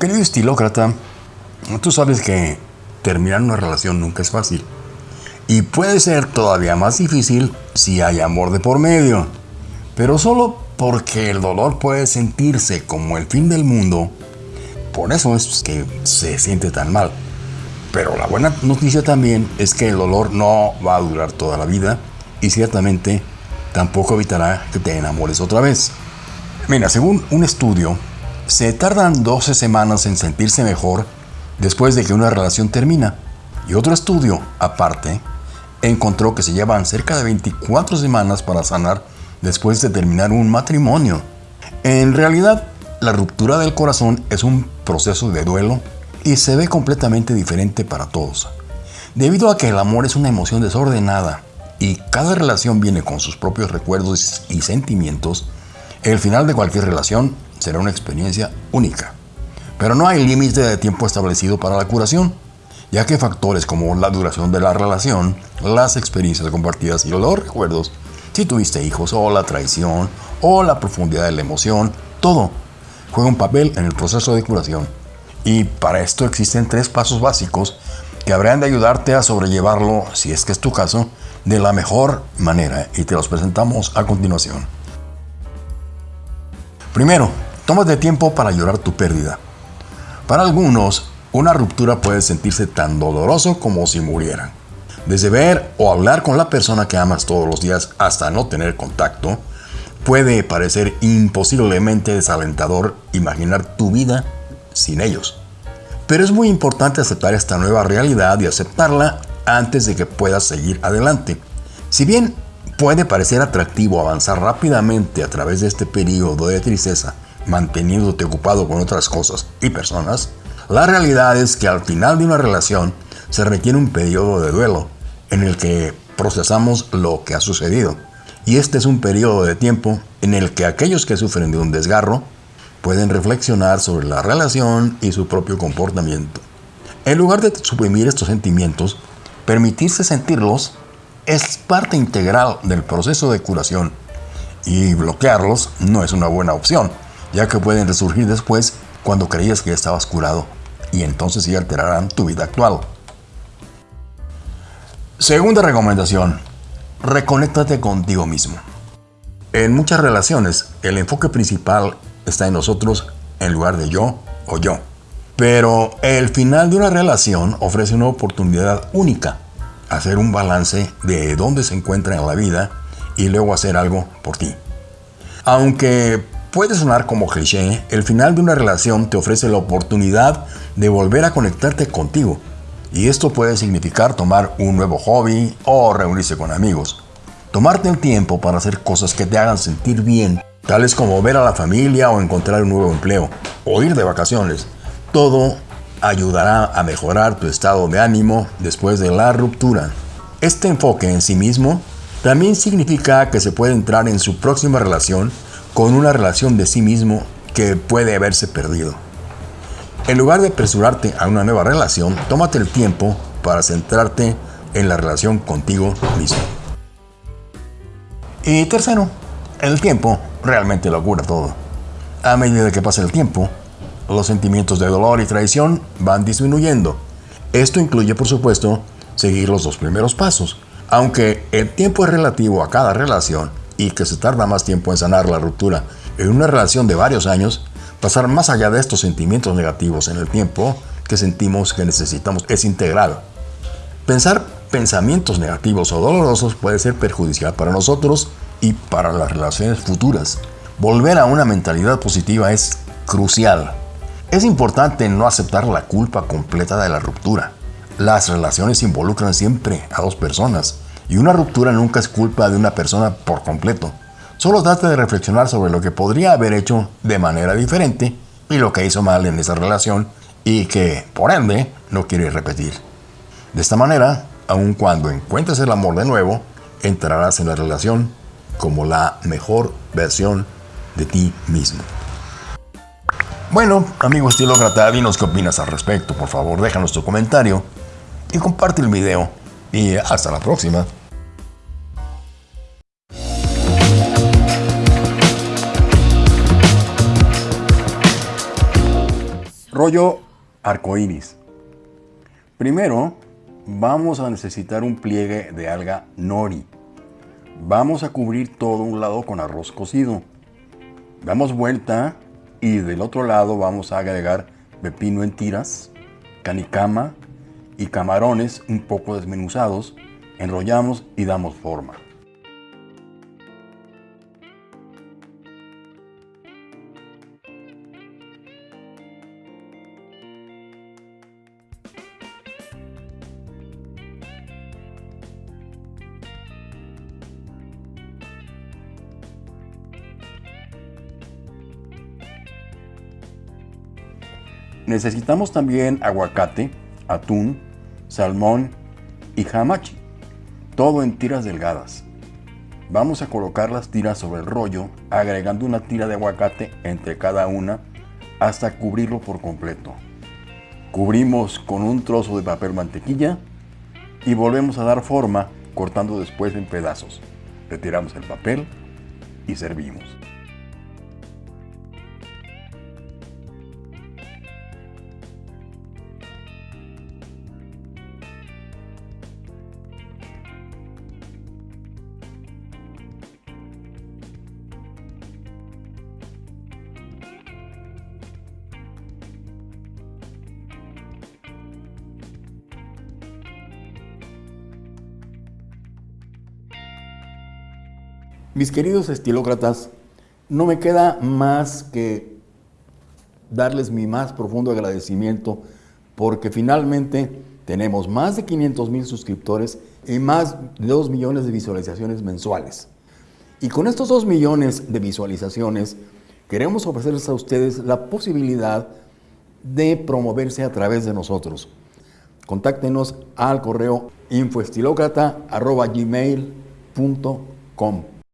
Querido estilócrata, tú sabes que terminar una relación nunca es fácil. Y puede ser todavía más difícil si hay amor de por medio. Pero solo porque el dolor puede sentirse como el fin del mundo, por eso es que se siente tan mal. Pero la buena noticia también es que el dolor no va a durar toda la vida y ciertamente tampoco evitará que te enamores otra vez. Mira, según un estudio, se tardan 12 semanas en sentirse mejor después de que una relación termina. Y otro estudio, aparte, encontró que se llevan cerca de 24 semanas para sanar después de terminar un matrimonio. En realidad, la ruptura del corazón es un proceso de duelo y se ve completamente diferente para todos. Debido a que el amor es una emoción desordenada y cada relación viene con sus propios recuerdos y sentimientos, el final de cualquier relación será una experiencia única. Pero no hay límite de tiempo establecido para la curación, ya que factores como la duración de la relación, las experiencias compartidas y los recuerdos, si tuviste hijos o la traición o la profundidad de la emoción, todo juega un papel en el proceso de curación. Y para esto existen tres pasos básicos que habrán de ayudarte a sobrellevarlo, si es que es tu caso, de la mejor manera y te los presentamos a continuación. Primero, tómate tiempo para llorar tu pérdida. Para algunos, una ruptura puede sentirse tan doloroso como si murieran. Desde ver o hablar con la persona que amas todos los días hasta no tener contacto, puede parecer imposiblemente desalentador imaginar tu vida sin ellos. Pero es muy importante aceptar esta nueva realidad y aceptarla antes de que puedas seguir adelante. Si bien puede parecer atractivo avanzar rápidamente a través de este periodo de tristeza, manteniéndote ocupado con otras cosas y personas, la realidad es que al final de una relación se requiere un periodo de duelo en el que procesamos lo que ha sucedido. Y este es un periodo de tiempo en el que aquellos que sufren de un desgarro pueden reflexionar sobre la relación y su propio comportamiento. En lugar de suprimir estos sentimientos, permitirse sentirlos es parte integral del proceso de curación y bloquearlos no es una buena opción, ya que pueden resurgir después cuando creías que estabas curado y entonces sí alterarán tu vida actual. Segunda recomendación, reconéctate contigo mismo. En muchas relaciones, el enfoque principal está en nosotros en lugar de yo o yo. Pero el final de una relación ofrece una oportunidad única hacer un balance de dónde se encuentra en la vida y luego hacer algo por ti. Aunque puede sonar como cliché, el final de una relación te ofrece la oportunidad de volver a conectarte contigo. Y esto puede significar tomar un nuevo hobby o reunirse con amigos. Tomarte el tiempo para hacer cosas que te hagan sentir bien, tales como ver a la familia o encontrar un nuevo empleo, o ir de vacaciones. Todo ayudará a mejorar tu estado de ánimo después de la ruptura. Este enfoque en sí mismo también significa que se puede entrar en su próxima relación con una relación de sí mismo que puede haberse perdido. En lugar de apresurarte a una nueva relación, tómate el tiempo para centrarte en la relación contigo mismo. Y tercero, el tiempo realmente lo cura todo. A medida que pasa el tiempo, los sentimientos de dolor y traición van disminuyendo. Esto incluye, por supuesto, seguir los dos primeros pasos. Aunque el tiempo es relativo a cada relación y que se tarda más tiempo en sanar la ruptura en una relación de varios años, pasar más allá de estos sentimientos negativos en el tiempo que sentimos que necesitamos es integral. Pensar pensamientos negativos o dolorosos puede ser perjudicial para nosotros y para las relaciones futuras. Volver a una mentalidad positiva es crucial. Es importante no aceptar la culpa completa de la ruptura. Las relaciones involucran siempre a dos personas y una ruptura nunca es culpa de una persona por completo. Solo trata de reflexionar sobre lo que podría haber hecho de manera diferente y lo que hizo mal en esa relación y que, por ende, no quiere repetir. De esta manera, aun cuando encuentres el amor de nuevo, entrarás en la relación como la mejor versión de ti mismo. Bueno, amigo estilócrata, dinos qué opinas al respecto. Por favor, déjanos tu comentario y comparte el video. Y hasta la próxima. Rollo arcoíris. Primero, vamos a necesitar un pliegue de alga nori. Vamos a cubrir todo un lado con arroz cocido. Damos vuelta y del otro lado vamos a agregar pepino en tiras, canicama y camarones un poco desmenuzados. Enrollamos y damos forma. Necesitamos también aguacate, atún, salmón y hamachi, todo en tiras delgadas. Vamos a colocar las tiras sobre el rollo, agregando una tira de aguacate entre cada una hasta cubrirlo por completo. Cubrimos con un trozo de papel mantequilla y volvemos a dar forma cortando después en pedazos. Retiramos el papel y servimos. Mis queridos estilócratas, no me queda más que darles mi más profundo agradecimiento porque finalmente tenemos más de 500 mil suscriptores y más de 2 millones de visualizaciones mensuales. Y con estos 2 millones de visualizaciones queremos ofrecerles a ustedes la posibilidad de promoverse a través de nosotros. Contáctenos al correo infoestilócrata.gmail.com